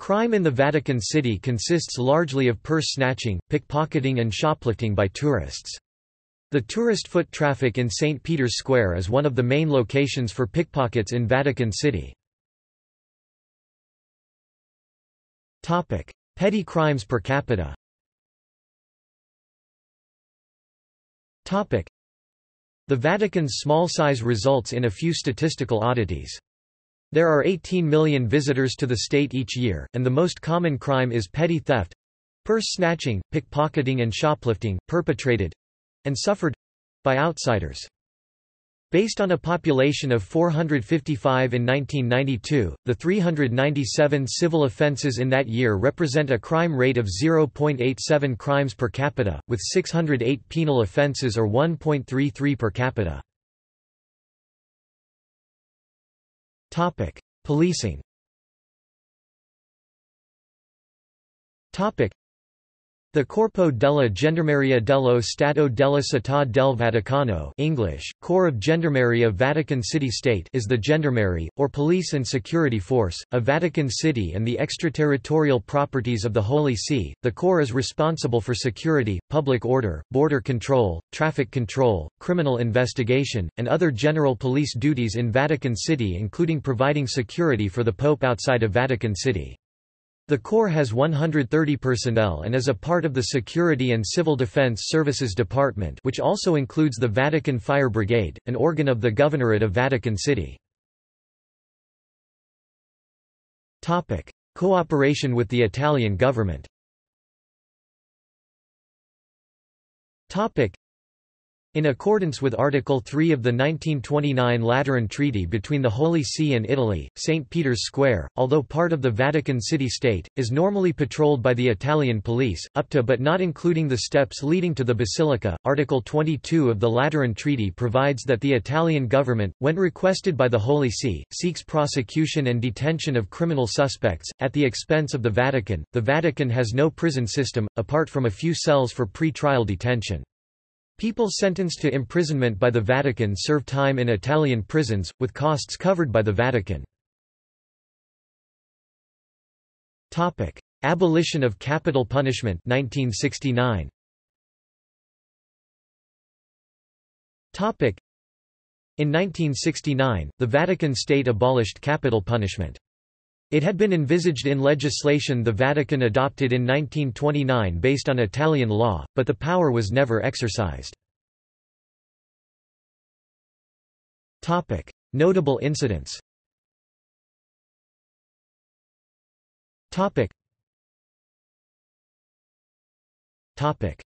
Crime in the Vatican City consists largely of purse snatching, pickpocketing and shoplifting by tourists. The tourist foot traffic in St. Peter's Square is one of the main locations for pickpockets in Vatican City. Petty crimes per capita The Vatican's small size results in a few statistical oddities. There are 18 million visitors to the state each year, and the most common crime is petty theft—purse snatching, pickpocketing and shoplifting, perpetrated—and suffered—by outsiders. Based on a population of 455 in 1992, the 397 civil offences in that year represent a crime rate of 0.87 crimes per capita, with 608 penal offences or 1.33 per capita. Policing the Corpo della Gendarmeria dello Stato della Città del Vaticano English, Corps of Gendarmerie Vatican City State is the gendarmerie, or police and security force, of Vatican City and the extraterritorial properties of the Holy See. The Corps is responsible for security, public order, border control, traffic control, criminal investigation, and other general police duties in Vatican City including providing security for the Pope outside of Vatican City. The Corps has 130 personnel and is a part of the Security and Civil Defense Services Department which also includes the Vatican Fire Brigade, an organ of the Governorate of Vatican City. Cooperation with the Italian government in accordance with Article 3 of the 1929 Lateran Treaty between the Holy See and Italy, St. Peter's Square, although part of the Vatican City State, is normally patrolled by the Italian police, up to but not including the steps leading to the Basilica. Article 22 of the Lateran Treaty provides that the Italian government, when requested by the Holy See, seeks prosecution and detention of criminal suspects, at the expense of the Vatican. The Vatican has no prison system, apart from a few cells for pre-trial detention. People sentenced to imprisonment by the Vatican serve time in Italian prisons, with costs covered by the Vatican. Abolition of capital punishment 1969. In 1969, the Vatican State abolished capital punishment. It had been envisaged in legislation the Vatican adopted in 1929 based on Italian law, but the power was never exercised. Notable incidents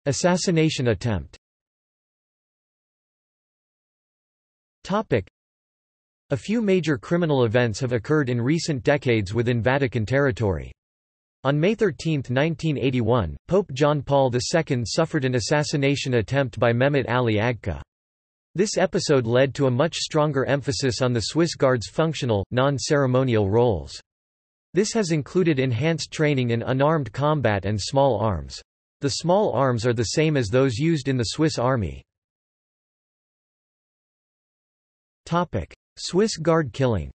Assassination attempt a few major criminal events have occurred in recent decades within Vatican territory. On May 13, 1981, Pope John Paul II suffered an assassination attempt by Mehmet Ali Agca. This episode led to a much stronger emphasis on the Swiss Guard's functional, non-ceremonial roles. This has included enhanced training in unarmed combat and small arms. The small arms are the same as those used in the Swiss Army. Swiss Guard killing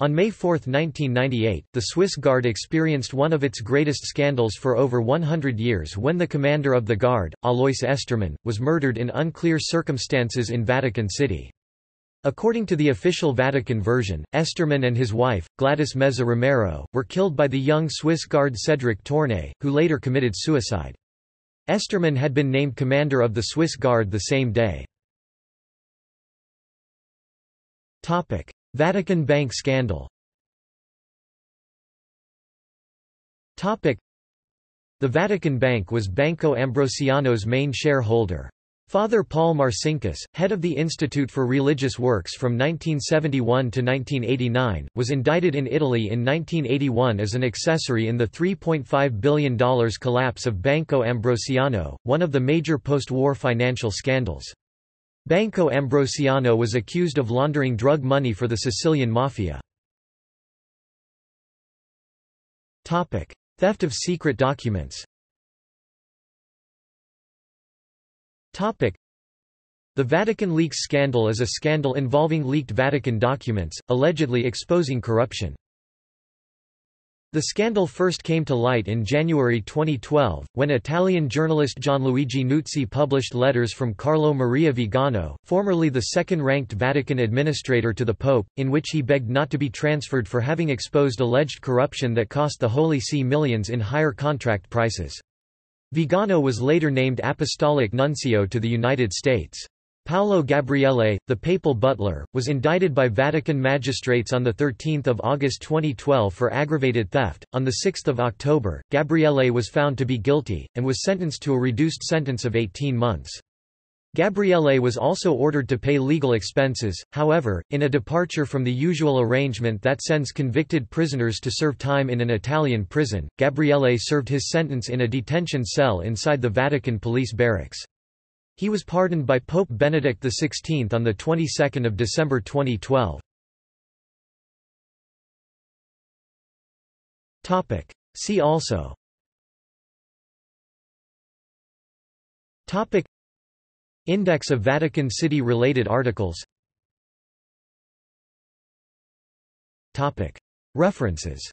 on May 4, 1998, the Swiss Guard experienced one of its greatest scandals for over 100 years when the commander of the Guard, Alois Estermann, was murdered in unclear circumstances in Vatican City. According to the official Vatican version, Estermann and his wife, Gladys Meza Romero, were killed by the young Swiss Guard Cédric Tornay, who later committed suicide. Estermann had been named commander of the Swiss Guard the same day. Vatican Bank scandal The Vatican Bank was Banco Ambrosiano's main shareholder. Father Paul Marcinkus, head of the Institute for Religious Works from 1971 to 1989, was indicted in Italy in 1981 as an accessory in the $3.5 billion collapse of Banco Ambrosiano, one of the major post-war financial scandals. Banco Ambrosiano was accused of laundering drug money for the Sicilian Mafia. Theft of secret documents The Vatican Leaks scandal is a scandal involving leaked Vatican documents, allegedly exposing corruption. The scandal first came to light in January 2012, when Italian journalist Gianluigi Nuzzi published letters from Carlo Maria Vigano, formerly the second-ranked Vatican administrator to the Pope, in which he begged not to be transferred for having exposed alleged corruption that cost the Holy See millions in higher contract prices. Vigano was later named Apostolic Nuncio to the United States. Paolo Gabriele, the papal butler, was indicted by Vatican magistrates on 13 August 2012 for aggravated theft. On 6 October, Gabriele was found to be guilty, and was sentenced to a reduced sentence of 18 months. Gabriele was also ordered to pay legal expenses, however, in a departure from the usual arrangement that sends convicted prisoners to serve time in an Italian prison, Gabriele served his sentence in a detention cell inside the Vatican police barracks. He was pardoned by Pope Benedict XVI on the 22nd of December 2012. Topic. See also. Topic. Index of Vatican City related articles. References.